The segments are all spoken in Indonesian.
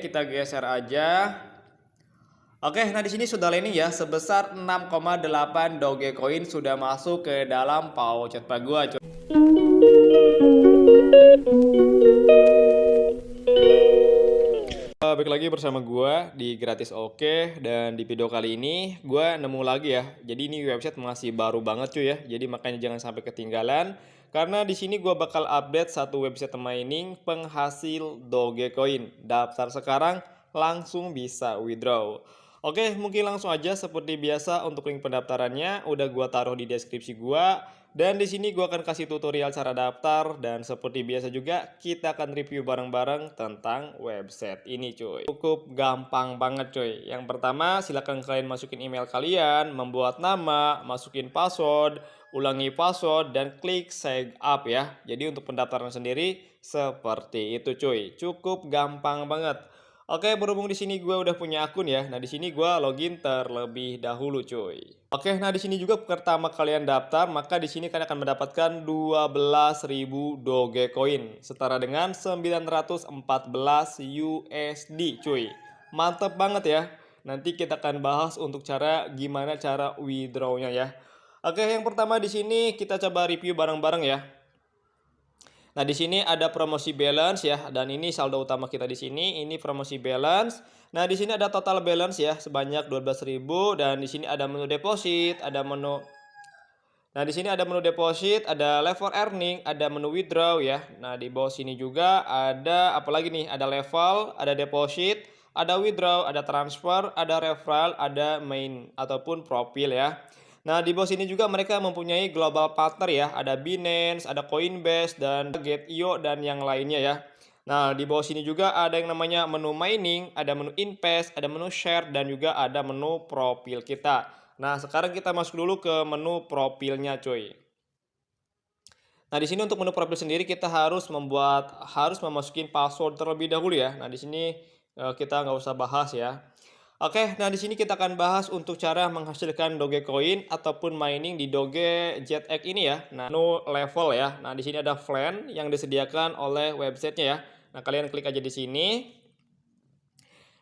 kita geser aja. Oke, nah di sini sudah landing ya sebesar 6,8 Dogecoin sudah masuk ke dalam pouchet gua. Uh, balik lagi bersama gua di gratis oke dan di video kali ini gua nemu lagi ya. Jadi ini website masih baru banget cuy ya. Jadi makanya jangan sampai ketinggalan karena di sini gua bakal update satu website mining penghasil Dogecoin. Daftar sekarang langsung bisa withdraw. Oke, mungkin langsung aja seperti biasa untuk link pendaftarannya udah gua taruh di deskripsi gua dan di sini gua akan kasih tutorial cara daftar dan seperti biasa juga kita akan review bareng-bareng tentang website ini cuy. Cukup gampang banget cuy. Yang pertama silahkan kalian masukin email kalian, membuat nama, masukin password, ulangi password dan klik sign up ya. Jadi untuk pendaftaran sendiri seperti itu cuy. Cukup gampang banget. Oke, berhubung di sini gue udah punya akun ya. Nah, di sini gue login terlebih dahulu, cuy. Oke, nah di sini juga pertama kalian daftar, maka di sini kalian akan mendapatkan 12.000 Dogecoin setara dengan 914 USD, cuy. Mantep banget ya. Nanti kita akan bahas untuk cara gimana cara withdrawnya ya. Oke, yang pertama di sini kita coba review bareng-bareng ya. Nah, di sini ada promosi balance ya dan ini saldo utama kita di sini ini promosi balance. Nah, di sini ada total balance ya sebanyak 12.000 dan di sini ada menu deposit, ada menu Nah, di sini ada menu deposit, ada level earning, ada menu withdraw ya. Nah, di bawah sini juga ada apalagi nih? Ada level, ada deposit, ada withdraw, ada transfer, ada referral, ada main ataupun profil ya. Nah, di bawah sini juga mereka mempunyai global partner ya. Ada Binance, ada Coinbase, dan Gate.io, dan yang lainnya ya. Nah, di bawah sini juga ada yang namanya menu mining, ada menu invest, ada menu share, dan juga ada menu profil kita. Nah, sekarang kita masuk dulu ke menu profilnya cuy. Nah, di sini untuk menu profil sendiri kita harus membuat, harus memasukin password terlebih dahulu ya. Nah, di sini eh, kita nggak usah bahas ya. Oke, nah di sini kita akan bahas untuk cara menghasilkan Dogecoin ataupun mining di Doge JetX ini ya. Nah, no level ya. Nah, di sini ada plan yang disediakan oleh websitenya ya. Nah, kalian klik aja di sini.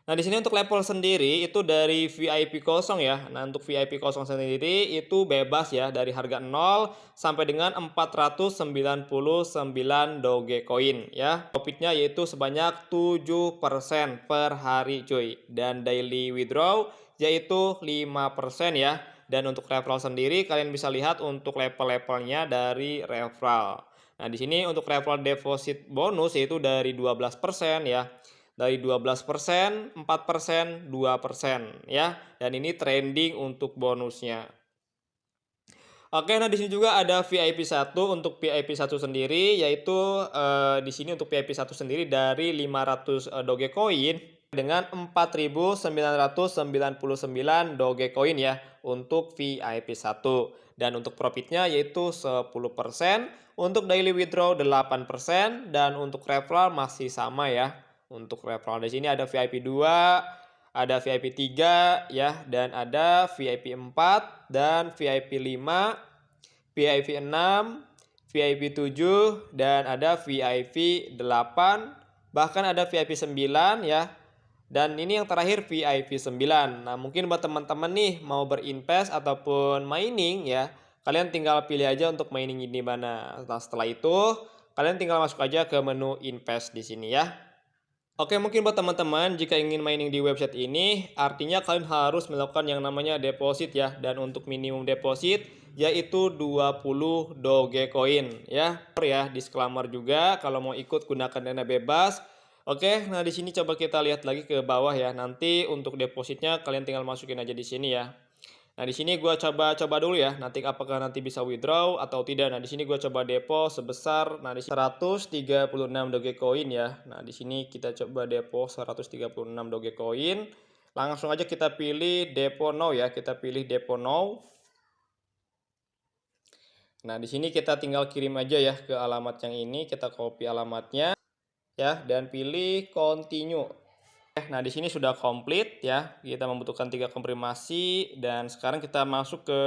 Nah, di sini untuk level sendiri itu dari VIP kosong ya. Nah, untuk VIP kosong sendiri itu bebas ya dari harga 0 sampai dengan 499 Dogecoin ya. Profitnya yaitu sebanyak 7% per hari cuy. Dan daily withdraw yaitu 5% ya. Dan untuk referral sendiri kalian bisa lihat untuk level-levelnya dari referral. Nah, di sini untuk referral deposit bonus yaitu dari 12% ya dari 12%, 4%, 2% ya. Dan ini trending untuk bonusnya. Oke, nah di sini juga ada VIP 1 untuk VIP 1 sendiri yaitu eh, di sini untuk VIP 1 sendiri dari 500 eh, Dogecoin dengan 4.999 Dogecoin ya untuk VIP 1 dan untuk profitnya yaitu 10% untuk daily withdraw 8% dan untuk referral masih sama ya untuk referral di sini ada VIP 2, ada VIP 3 ya dan ada VIP 4 dan VIP 5, VIP 6, VIP 7 dan ada VIP 8, bahkan ada VIP 9 ya. Dan ini yang terakhir VIP 9. Nah, mungkin buat teman-teman nih mau berinvest ataupun mining ya, kalian tinggal pilih aja untuk mining di mana. Nah, setelah itu kalian tinggal masuk aja ke menu invest di sini ya. Oke, mungkin buat teman-teman jika ingin mining di website ini, artinya kalian harus melakukan yang namanya deposit ya. Dan untuk minimum deposit yaitu 20 Dogecoin ya. Ya, disclaimer juga kalau mau ikut gunakan dana bebas. Oke, nah di sini coba kita lihat lagi ke bawah ya. Nanti untuk depositnya kalian tinggal masukin aja di sini ya. Nah, di sini gue coba-coba dulu ya, nanti apakah nanti bisa withdraw atau tidak. Nah, di sini gue coba depo sebesar nah di 136 Dogecoin ya. Nah, di sini kita coba depo 136 Dogecoin. Langsung aja kita pilih depo now ya, kita pilih depo now. Nah, di sini kita tinggal kirim aja ya ke alamat yang ini, kita copy alamatnya ya dan pilih continue. Nah, di sini sudah komplit ya. Kita membutuhkan tiga konfirmasi dan sekarang kita masuk ke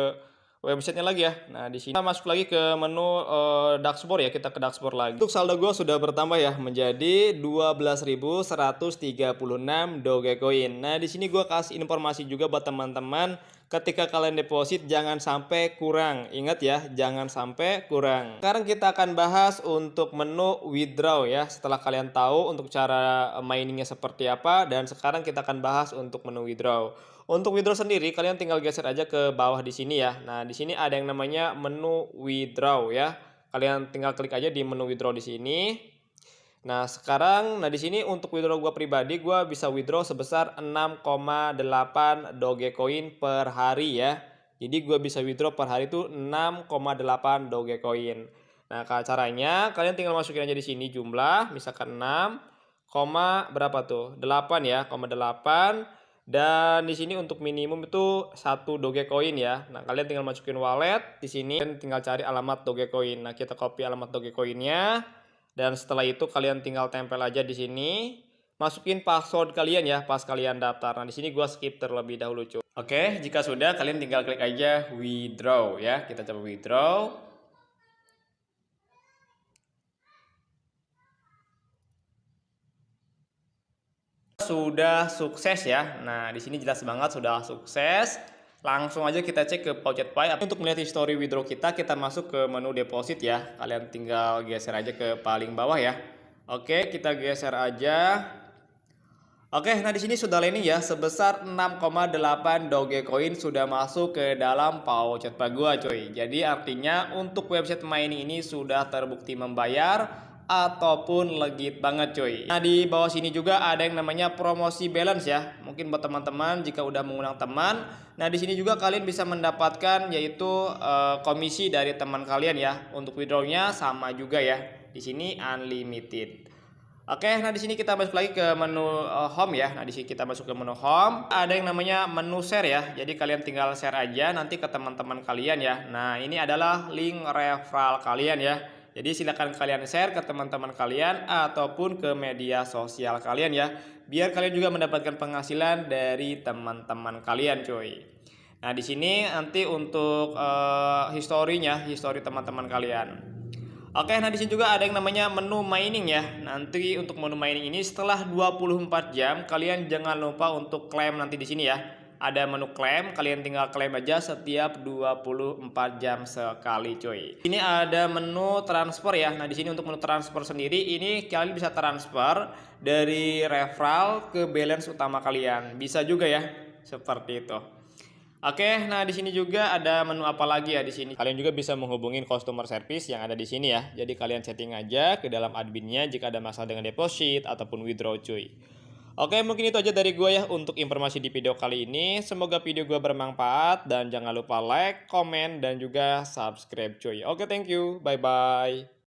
websitenya lagi ya. Nah, di sini kita masuk lagi ke menu uh, dashboard ya. Kita ke dashboard lagi. Untuk saldo gue sudah bertambah ya menjadi 12.136 Dogecoin. Nah, di sini gue kasih informasi juga buat teman-teman ketika kalian deposit jangan sampai kurang. Ingat ya, jangan sampai kurang. Sekarang kita akan bahas untuk menu withdraw ya. Setelah kalian tahu untuk cara miningnya seperti apa dan sekarang kita akan bahas untuk menu withdraw. Untuk withdraw sendiri kalian tinggal geser aja ke bawah di sini ya. Nah, di sini ada yang namanya menu withdraw ya. Kalian tinggal klik aja di menu withdraw di sini. Nah, sekarang nah di sini untuk withdraw gua pribadi gua bisa withdraw sebesar 6,8 Dogecoin per hari ya. Jadi gua bisa withdraw per hari itu 6,8 Dogecoin. Nah, caranya kalian tinggal masukin aja di sini jumlah misalkan 6, berapa tuh? 8 ya, 8 dan di sini untuk minimum itu satu Dogecoin ya. Nah, kalian tinggal masukin wallet di sini dan tinggal cari alamat Dogecoin. Nah, kita copy alamat Dogecoinnya dan setelah itu kalian tinggal tempel aja di sini. Masukin password kalian ya pas kalian daftar. Nah, di sini gua skip terlebih dahulu, cuy. Oke, jika sudah kalian tinggal klik aja withdraw ya. Kita coba withdraw. sudah sukses ya. Nah, di sini jelas banget sudah sukses. Langsung aja kita cek ke Pouchet. Untuk melihat history withdraw kita, kita masuk ke menu deposit ya. Kalian tinggal geser aja ke paling bawah ya. Oke, kita geser aja. Oke, nah di sini sudah landing ya sebesar 6,8 Dogecoin sudah masuk ke dalam Pouchet Pay gua coy. Jadi artinya untuk website mining ini sudah terbukti membayar ataupun legit banget cuy. Nah di bawah sini juga ada yang namanya promosi balance ya. Mungkin buat teman-teman jika udah mengundang teman. Nah di sini juga kalian bisa mendapatkan yaitu uh, komisi dari teman kalian ya. Untuk withdrawnya sama juga ya. Di sini unlimited. Oke, nah di sini kita masuk lagi ke menu uh, home ya. Nah di sini kita masuk ke menu home. Ada yang namanya menu share ya. Jadi kalian tinggal share aja nanti ke teman-teman kalian ya. Nah ini adalah link referral kalian ya. Jadi silakan kalian share ke teman-teman kalian ataupun ke media sosial kalian ya. Biar kalian juga mendapatkan penghasilan dari teman-teman kalian cuy. Nah di sini nanti untuk uh, historinya, histori teman-teman kalian. Oke, nah di sini juga ada yang namanya menu mining ya. Nanti untuk menu mining ini setelah 24 jam kalian jangan lupa untuk klaim nanti di sini ya ada menu klaim, kalian tinggal klaim aja setiap 24 jam sekali cuy. Ini ada menu transfer ya. Nah, di sini untuk menu transfer sendiri ini kalian bisa transfer dari referral ke balance utama kalian. Bisa juga ya, seperti itu. Oke, nah di sini juga ada menu apa lagi ya di sini. Kalian juga bisa menghubungi customer service yang ada di sini ya. Jadi kalian setting aja ke dalam adminnya jika ada masalah dengan deposit ataupun withdraw cuy. Oke, mungkin itu aja dari gue ya untuk informasi di video kali ini. Semoga video gue bermanfaat dan jangan lupa like, komen, dan juga subscribe cuy. Oke, thank you. Bye-bye.